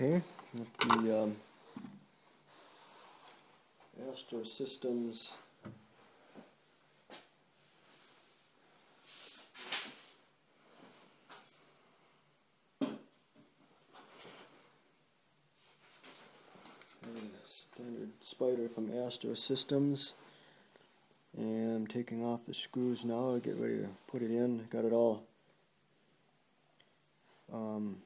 Okay, the um, Astro Systems. Standard spider from Astro Systems. And I'm taking off the screws now to get ready to put it in. Got it all um,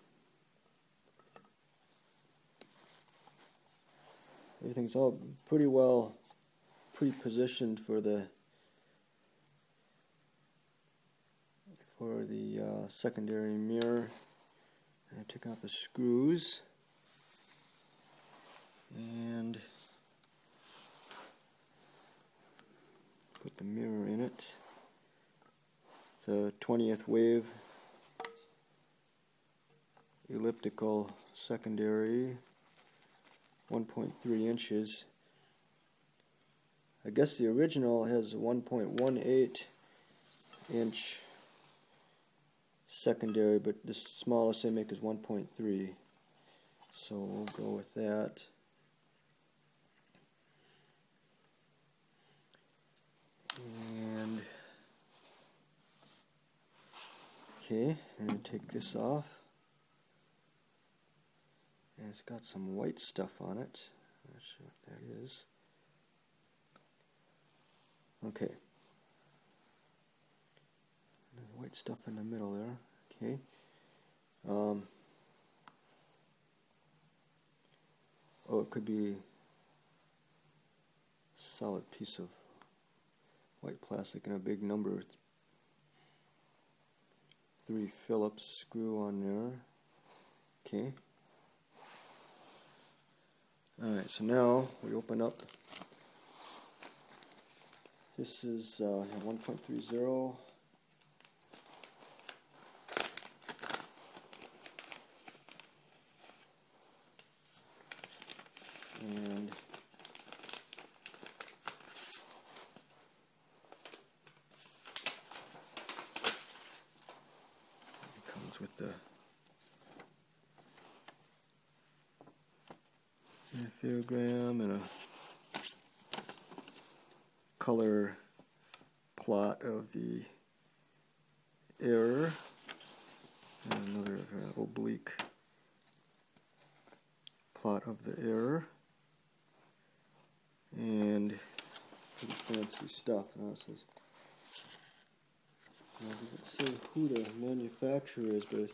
everything's all pretty well pre-positioned for the for the uh, secondary mirror. I took out the screws and put the mirror in it. It's a 20th wave elliptical secondary 1.3 inches. I guess the original has 1.18 inch secondary, but the smallest they make is 1.3. So we'll go with that. And okay, and take this off. It's got some white stuff on it. Not sure what that is. Okay. White stuff in the middle there. Okay. Um, oh, it could be solid piece of white plastic and a big number three Phillips screw on there. Okay. Alright, so now we open up. This is uh, 1.30. And it comes with the interferogram and a color plot of the error and another uh, oblique plot of the error and pretty fancy stuff. Now it says, it doesn't say who the manufacturer is, but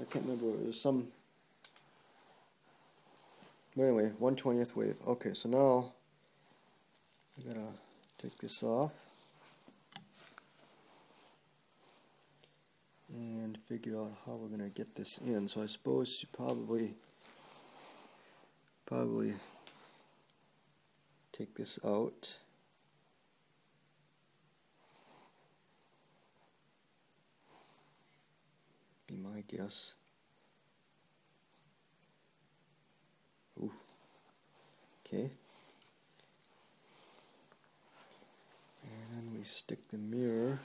I can't remember. it was some but anyway, 1 20th wave. Okay, so now I gotta take this off and figure out how we're gonna get this in. So I suppose you probably probably take this out. Be my guess. Okay. And we stick the mirror.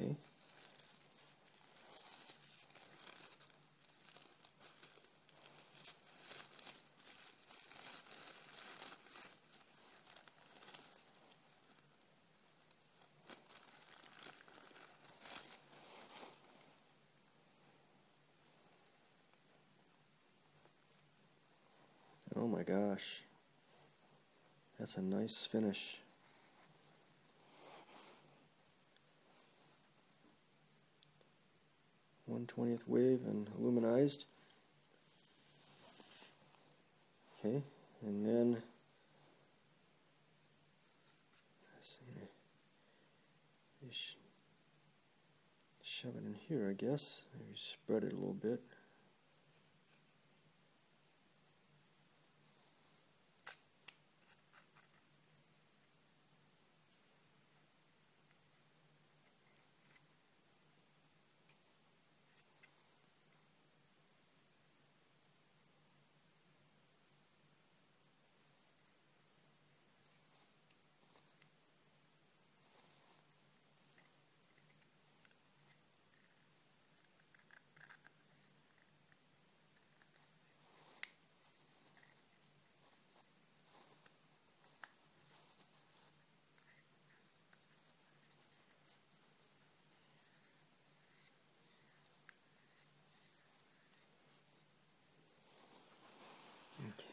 Okay. Oh my gosh. That's a nice finish. One twentieth wave and aluminized. Okay, and then shove it in here, I guess. Maybe spread it a little bit.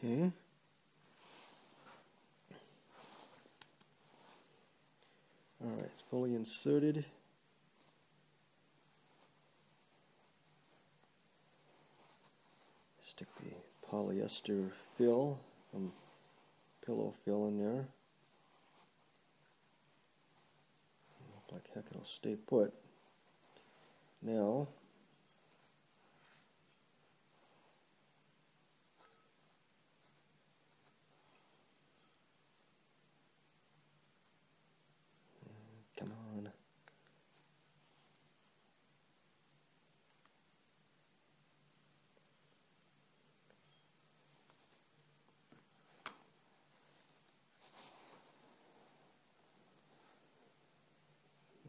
Okay. Alright, it's fully inserted. Stick the polyester fill, um, pillow fill in there. Look like heck it'll stay put. Now, come on.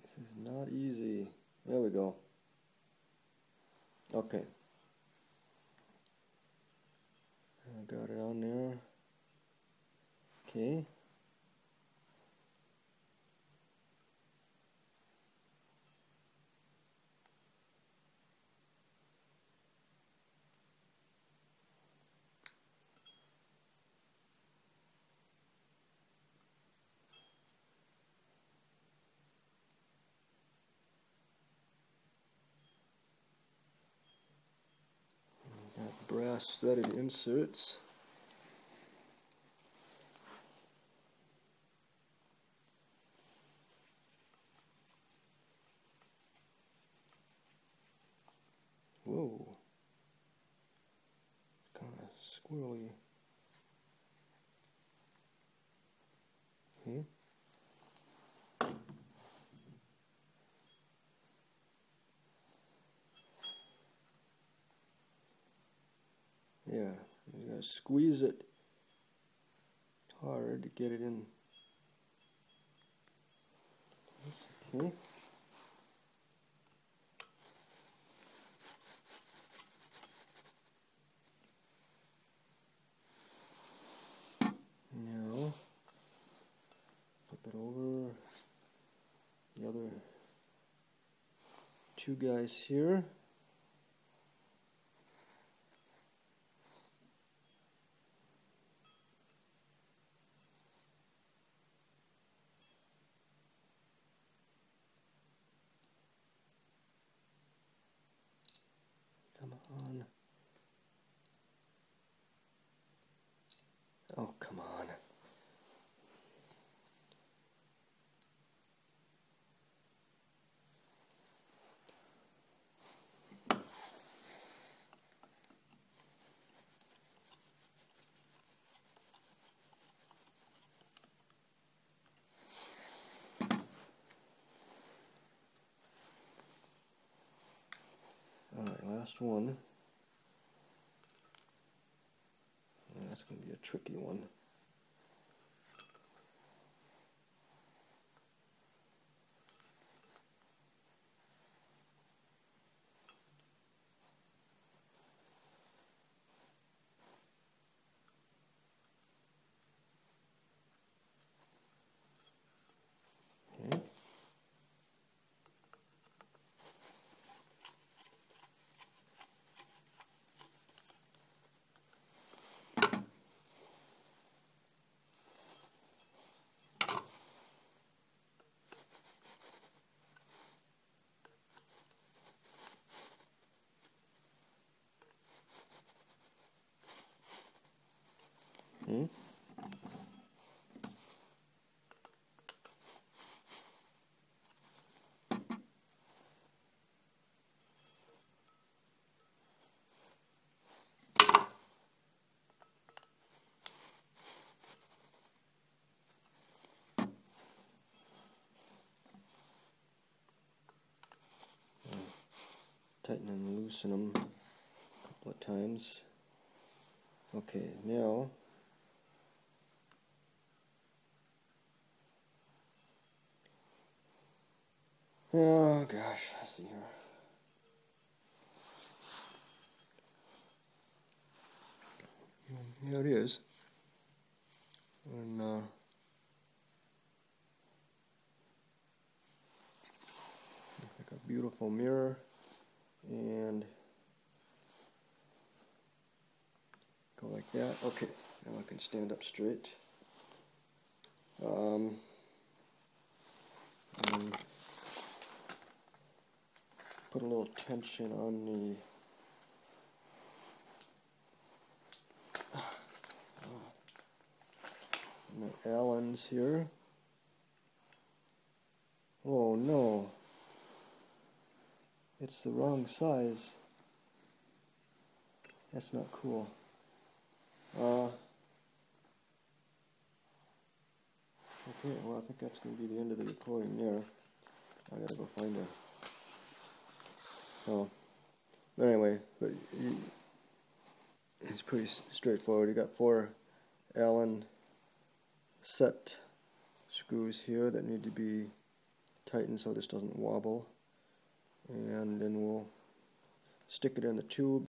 This is not easy. There we go. Okay. I got it on there. Okay. Got brass threaded inserts. Whoa. Kind of squirrely. Okay. Yeah, gotta squeeze it hard to get it in. Okay. Now, flip it over. The other two guys here. Come on. Oh, come on. Alright, last one. Yeah, that's going to be a tricky one. Okay. Hmm? Tighten and loosen them a couple of times. Okay, now Oh gosh, let's see here. Yeah, it is. And uh, like a beautiful mirror, and go like that. Okay, now I can stand up straight. Um, and put a little tension on the on the Allens here. Oh no, it's the wrong size. That's not cool. Uh, okay, well, I think that's going to be the end of the recording there. I gotta go find a. Oh, but anyway, but it's pretty straightforward. You got four Allen set screws here that need to be tightened so this doesn't wobble, and then we'll stick it in the tube